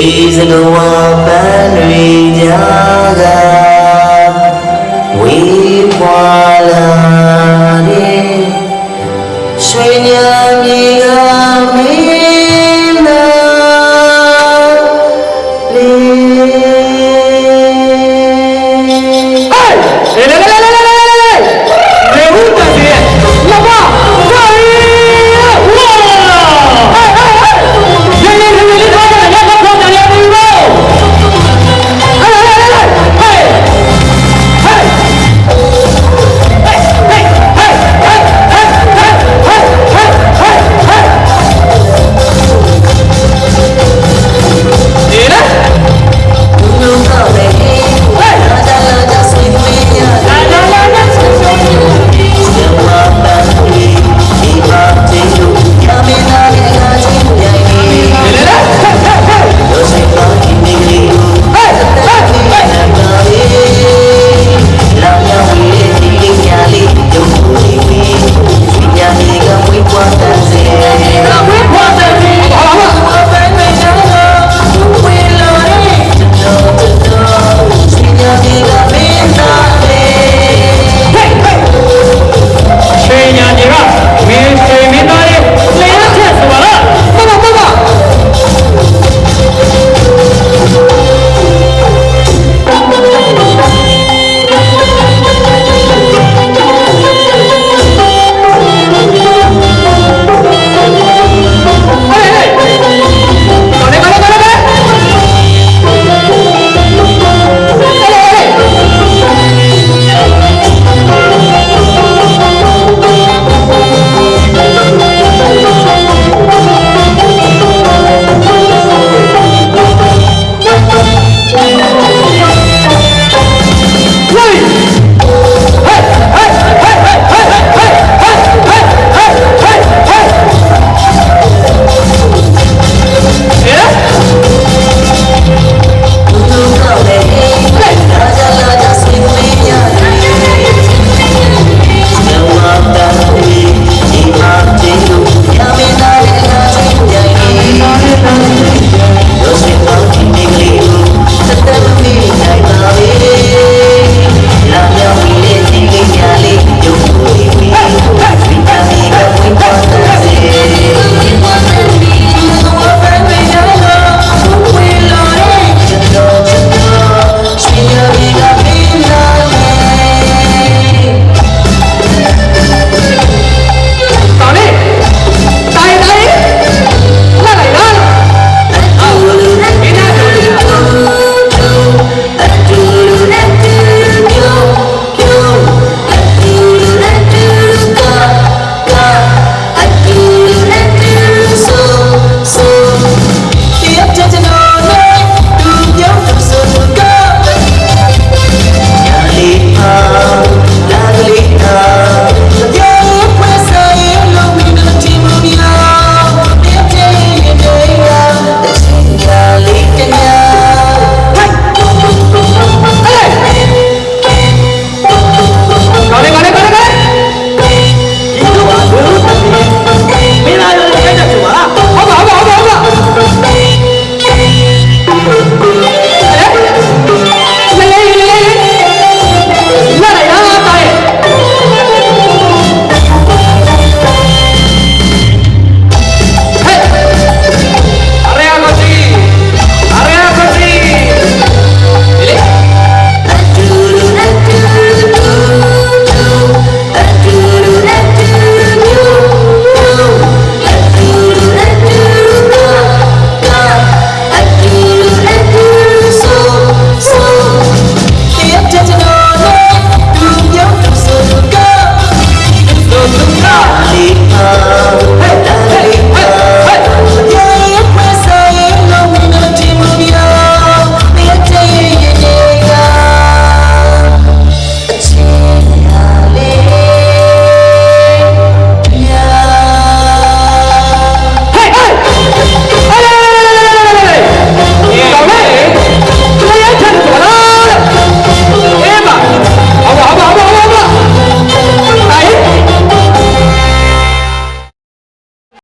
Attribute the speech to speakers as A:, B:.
A: တွေစကဝါပန်းတွေကြားကဝေးပွာလာတဲ့ရွှေညာမြေကမင်းလာလေး